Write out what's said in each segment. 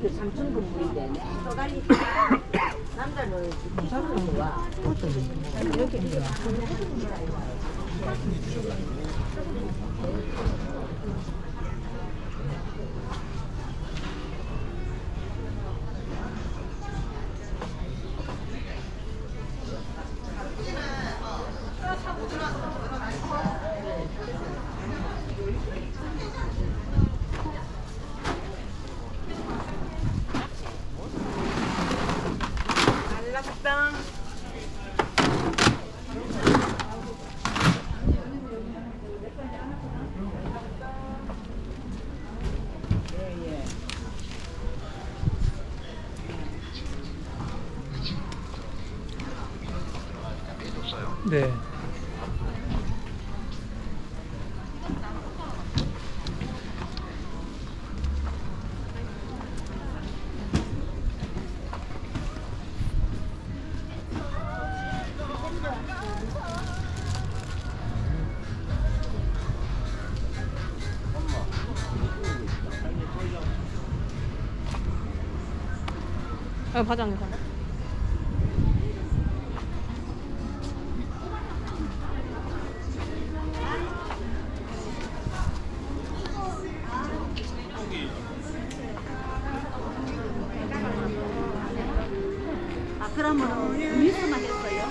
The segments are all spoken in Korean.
그게 삼천 건물인데 또 달리 남자는 부산으로 좋 네. 아, 사. 그러면 위에서만 했어요?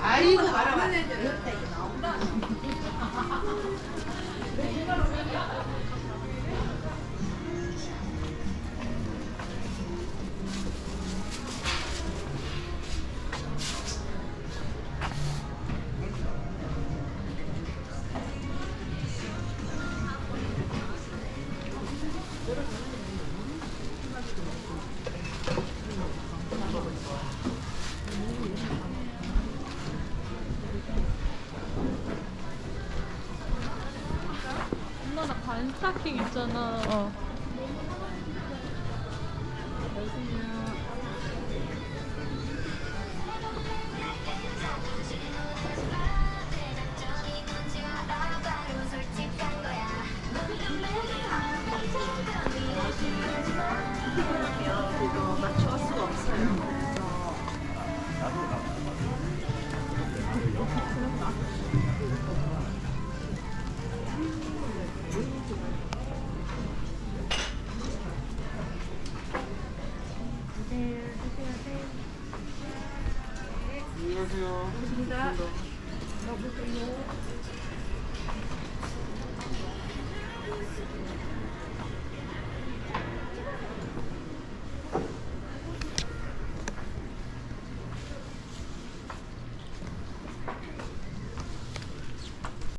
아이고 말아봐. 스타킹 있잖아. 어. 이거 맞출 수가 없어요. 안녕하세요. 고맙습니다. 고맙습니다.